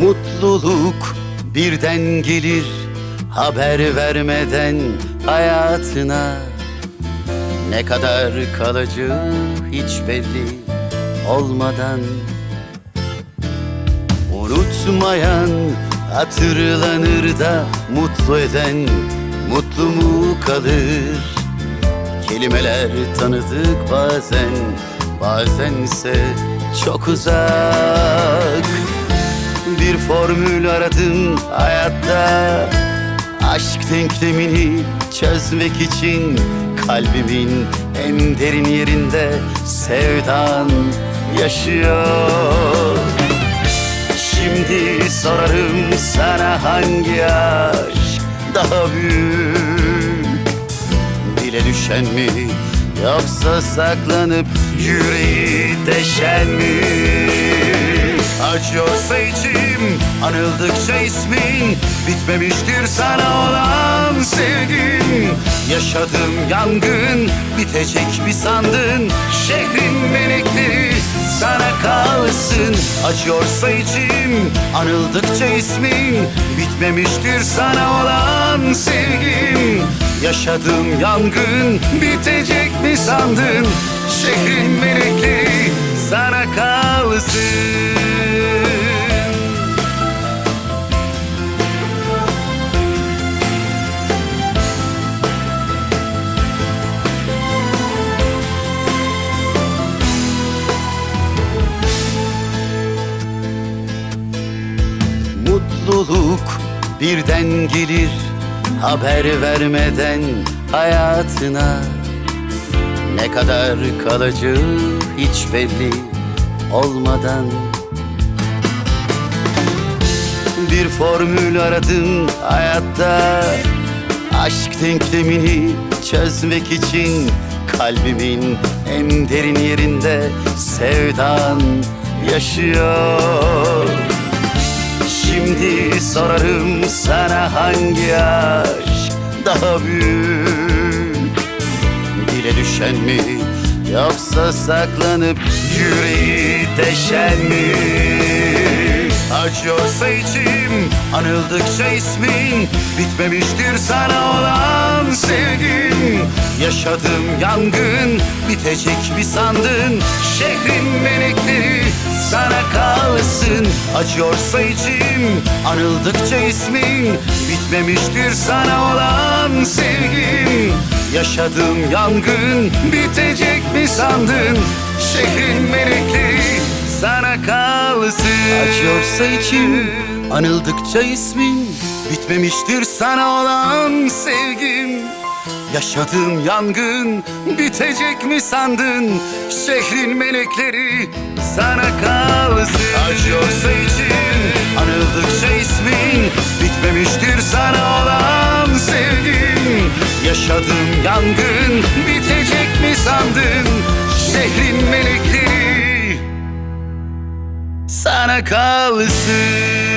Mutluluk birden gelir haber vermeden hayatına. Ne kadar kalıcı hiç belli olmadan. Unutmayan hatırlanır da mutlu eden mutlu mu kalır? Kelimeler tanıdık bazen bazense çok uzak Bir formül aradım hayatta. Aşk denklemini çözmek için Kalbimin en derin yerinde sevdan yaşıyor. Şimdi sorarım sana hangi aşk daha büyük? Dile düşen mi yoksa saklanıp yüreği deşen mi? Acıyorsa içim anıldıkça ismin Bitmemiştir sana olan sevgim Yaşadığım yangın bitecek mi sandın? Şehrin melekleri sana kalsın. Acıyorsa içim anıldıkça ismin Bitmemiştir sana olan sevgim Yaşadığım yangın bitecek mi sandın? Şehrin melekleri birden gelir haber vermeden hayatına. Ne kadar kalıcı hiç belli olmadan. Bir formül aradım hayatta Aşk denklemini çözmek için Kalbimin en derin yerinde sevdan yaşıyor Şimdi sorarım sana hangi aşk daha büyük? Dile düşen mi yoksa saklanıp yüreği deşen mi? Acıyorsa içim anıldıkça ismin Bitmemiştir sana olan sevgim Yaşadığım yangın bitecek mi sandın? Şehrin melekleri Acıyorsa içim anıldıkça ismin Bitmemiştir sana olan sevgim. Yaşadığım yangın bitecek mi sandın? Şehrin melekleri sana kalsın. Acıyorsa içim anıldıkça ismin Bitmemiştir sana olan sevgim. Yaşadığım yangın bitecek mi sandın? Şehrin melekleri sana kalsın Yaşadığım yangın bitecek mi sandın Şehrin melekleri? Sana kalsın